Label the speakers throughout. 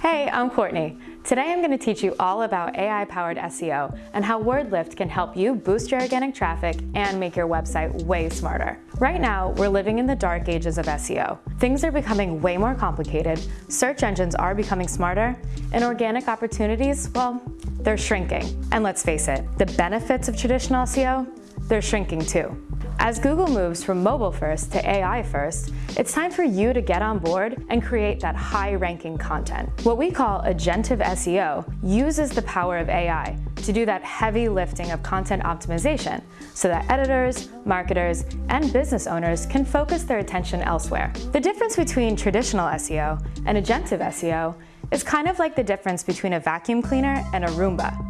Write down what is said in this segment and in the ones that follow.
Speaker 1: Hey, I'm Courtney. Today I'm going to teach you all about AI-powered SEO and how WordLift can help you boost your organic traffic and make your website way smarter. Right now, we're living in the dark ages of SEO. Things are becoming way more complicated, search engines are becoming smarter, and organic opportunities, well, they're shrinking. And let's face it, the benefits of traditional SEO, they're shrinking too. As Google moves from mobile first to AI first, it's time for you to get on board and create that high-ranking content. What we call agentive SEO uses the power of AI to do that heavy lifting of content optimization so that editors, marketers, and business owners can focus their attention elsewhere. The difference between traditional SEO and agentive SEO is kind of like the difference between a vacuum cleaner and a Roomba.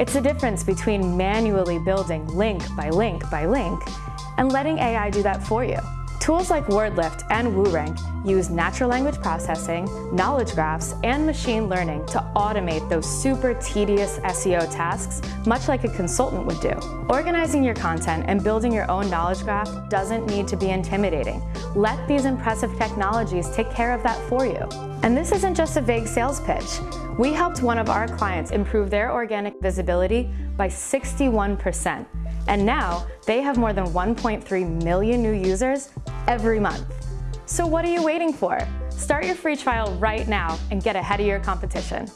Speaker 1: It's the difference between manually building link by link by link and letting AI do that for you. Tools like WordLift and WooRank use natural language processing, knowledge graphs, and machine learning to automate those super tedious SEO tasks, much like a consultant would do. Organizing your content and building your own knowledge graph doesn't need to be intimidating. Let these impressive technologies take care of that for you. And this isn't just a vague sales pitch. We helped one of our clients improve their organic visibility by 61%. And now they have more than 1.3 million new users every month. So what are you waiting for? Start your free trial right now and get ahead of your competition.